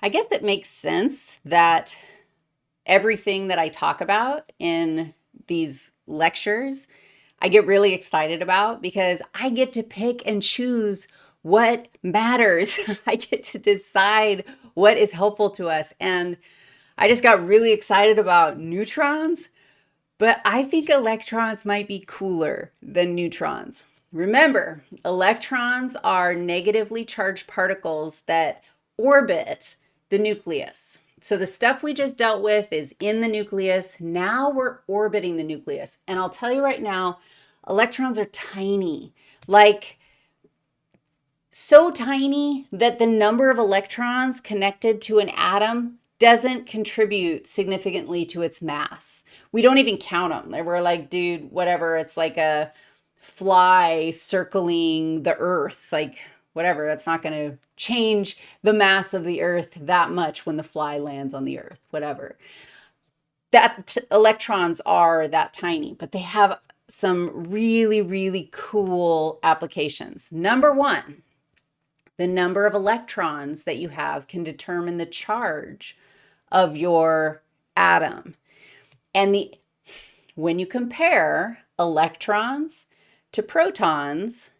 I guess it makes sense that everything that I talk about in these lectures, I get really excited about because I get to pick and choose what matters. I get to decide what is helpful to us. And I just got really excited about neutrons, but I think electrons might be cooler than neutrons. Remember, electrons are negatively charged particles that orbit the nucleus. So the stuff we just dealt with is in the nucleus. Now we're orbiting the nucleus. And I'll tell you right now, electrons are tiny, like so tiny that the number of electrons connected to an atom doesn't contribute significantly to its mass. We don't even count them. We're like, dude, whatever. It's like a fly circling the earth, like whatever. That's not going to change the mass of the earth that much when the fly lands on the earth, whatever. That electrons are that tiny, but they have some really, really cool applications. Number one, the number of electrons that you have can determine the charge of your atom. And the when you compare electrons to protons,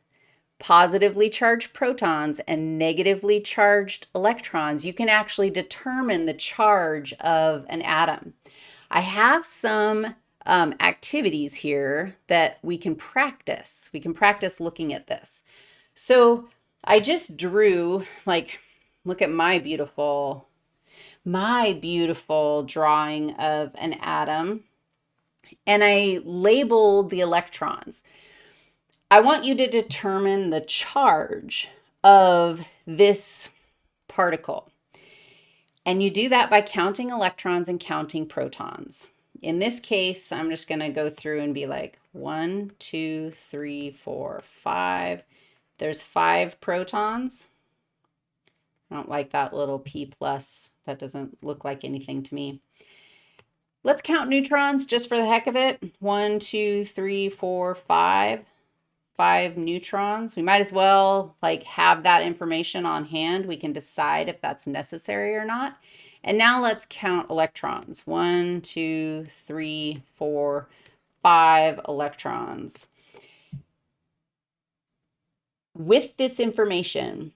positively charged protons and negatively charged electrons, you can actually determine the charge of an atom. I have some um, activities here that we can practice. We can practice looking at this. So I just drew, like, look at my beautiful, my beautiful drawing of an atom. And I labeled the electrons. I want you to determine the charge of this particle. And you do that by counting electrons and counting protons. In this case, I'm just going to go through and be like one, two, three, four, five. There's five protons. I don't like that little P plus. That doesn't look like anything to me. Let's count neutrons just for the heck of it. One, two, three, four, five five neutrons. We might as well like have that information on hand. We can decide if that's necessary or not. And now let's count electrons. One, two, three, four, five electrons. With this information,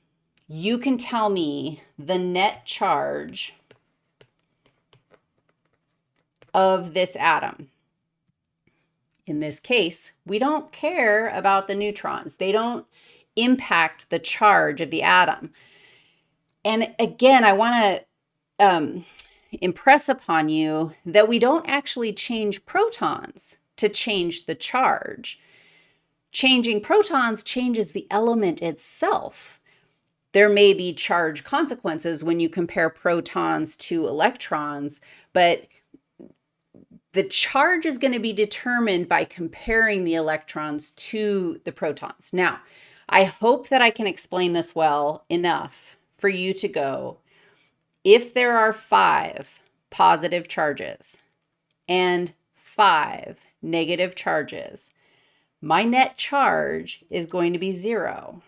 you can tell me the net charge of this atom in this case, we don't care about the neutrons. They don't impact the charge of the atom. And again, I want to um, impress upon you that we don't actually change protons to change the charge. Changing protons changes the element itself. There may be charge consequences when you compare protons to electrons, but the charge is going to be determined by comparing the electrons to the protons. Now, I hope that I can explain this well enough for you to go, if there are five positive charges and five negative charges, my net charge is going to be zero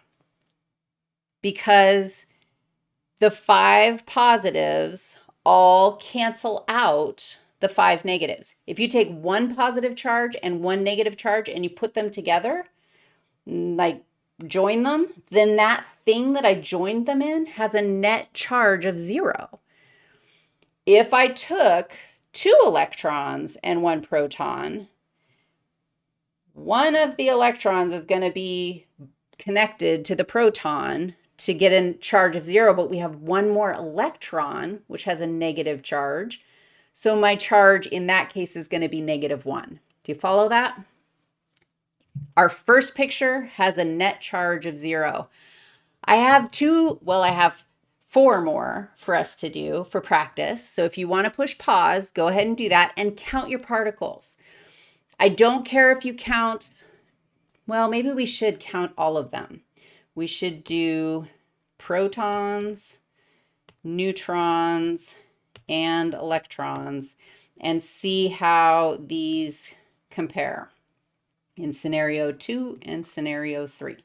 because the five positives all cancel out the five negatives. If you take one positive charge and one negative charge and you put them together, mm, like join them, then that thing that I joined them in has a net charge of zero. If I took two electrons and one proton, one of the electrons is going to be connected to the proton to get a charge of zero, but we have one more electron, which has a negative charge. So my charge in that case is going to be negative 1. Do you follow that? Our first picture has a net charge of 0. I have two, well, I have four more for us to do for practice. So if you want to push pause, go ahead and do that and count your particles. I don't care if you count, well, maybe we should count all of them. We should do protons, neutrons, and electrons and see how these compare in scenario two and scenario three.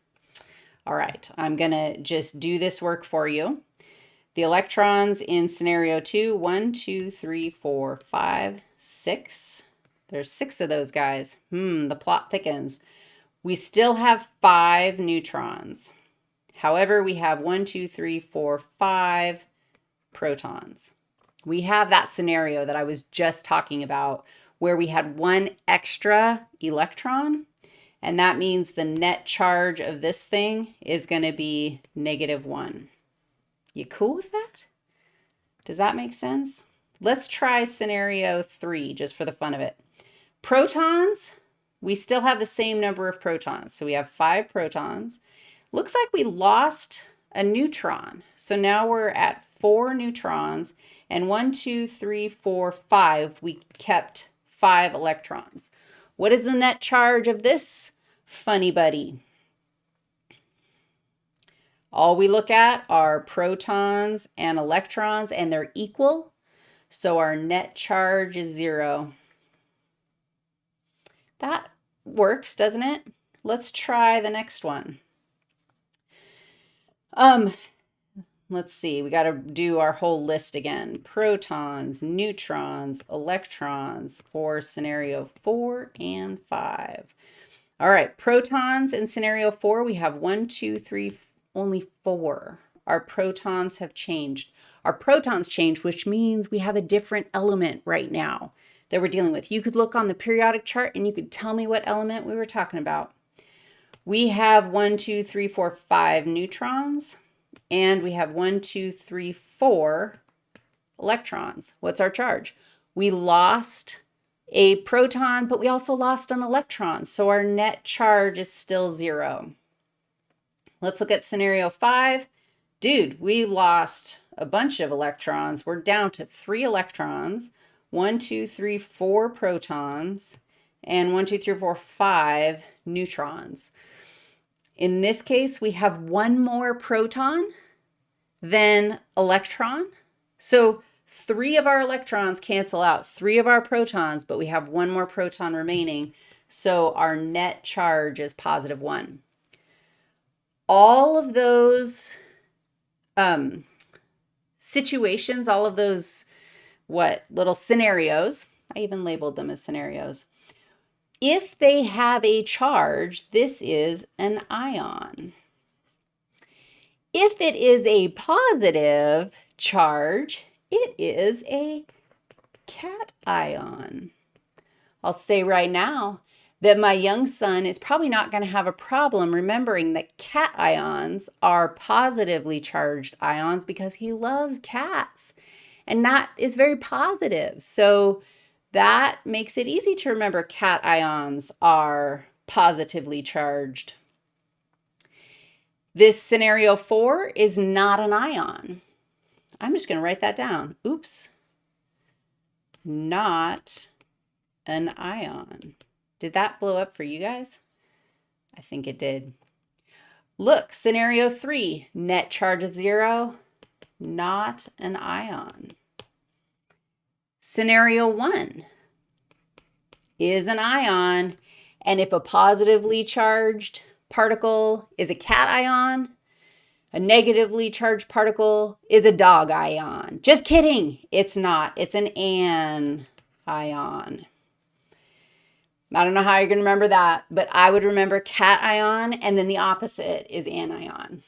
All right, I'm gonna just do this work for you. The electrons in scenario two, one, two, three, four, five, six. There's six of those guys. Hmm, the plot thickens. We still have five neutrons. However, we have one, two, three, four, five protons. We have that scenario that I was just talking about where we had one extra electron, and that means the net charge of this thing is going to be negative one. You cool with that? Does that make sense? Let's try scenario three just for the fun of it. Protons, we still have the same number of protons. So we have five protons. Looks like we lost a neutron. So now we're at four neutrons and one, two, three, four, five, we kept five electrons. What is the net charge of this funny buddy? All we look at are protons and electrons and they're equal. So our net charge is zero. That works, doesn't it? Let's try the next one. Um, let's see, we got to do our whole list again. Protons, neutrons, electrons for scenario four and five. All right, protons in scenario four, we have one, two, three, only four. Our protons have changed. Our protons changed, which means we have a different element right now that we're dealing with. You could look on the periodic chart and you could tell me what element we were talking about. We have one, two, three, four, five neutrons, and we have one, two, three, four electrons. What's our charge? We lost a proton, but we also lost an electron, so our net charge is still zero. Let's look at scenario five. Dude, we lost a bunch of electrons. We're down to three electrons one, two, three, four protons, and one, two, three, four, five neutrons. In this case, we have one more proton than electron. So three of our electrons cancel out three of our protons, but we have one more proton remaining. So our net charge is positive one. All of those um, situations, all of those what little scenarios, I even labeled them as scenarios. If they have a charge, this is an ion. If it is a positive charge, it is a cation. I'll say right now that my young son is probably not going to have a problem remembering that cations are positively charged ions because he loves cats. And that is very positive. So that makes it easy to remember cations are positively charged. This scenario four is not an ion. I'm just going to write that down. Oops. Not an ion. Did that blow up for you guys? I think it did. Look, scenario three, net charge of zero, not an ion. Scenario one is an ion, and if a positively charged particle is a cation, a negatively charged particle is a dog ion. Just kidding. It's not. It's an an ion. I don't know how you're going to remember that, but I would remember cation, and then the opposite is anion.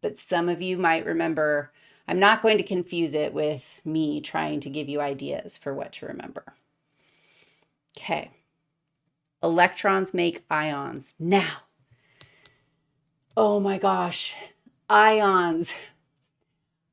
But some of you might remember I'm not going to confuse it with me trying to give you ideas for what to remember. Okay. Electrons make ions. Now, oh my gosh, ions.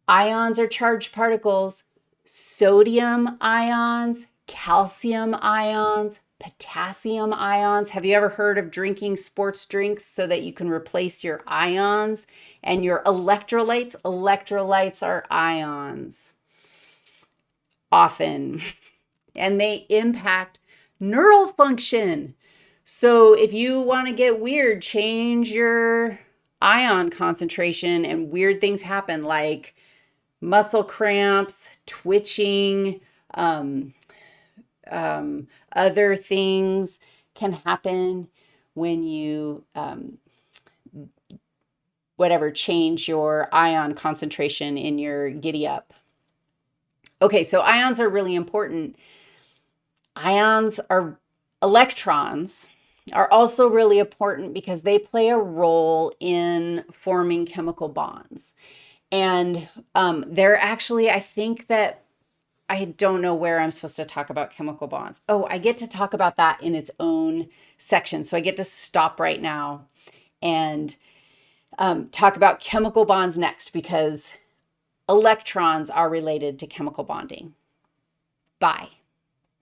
Ions are charged particles. Sodium ions, calcium ions, potassium ions. Have you ever heard of drinking sports drinks so that you can replace your ions and your electrolytes? Electrolytes are ions often, and they impact neural function. So if you want to get weird, change your ion concentration and weird things happen like muscle cramps, twitching, um, um, other things can happen when you um, whatever, change your ion concentration in your giddy up. Okay, so ions are really important. Ions are electrons are also really important because they play a role in forming chemical bonds. And um, they're actually, I think that I don't know where I'm supposed to talk about chemical bonds. Oh, I get to talk about that in its own section. So I get to stop right now and um, talk about chemical bonds next because electrons are related to chemical bonding. Bye.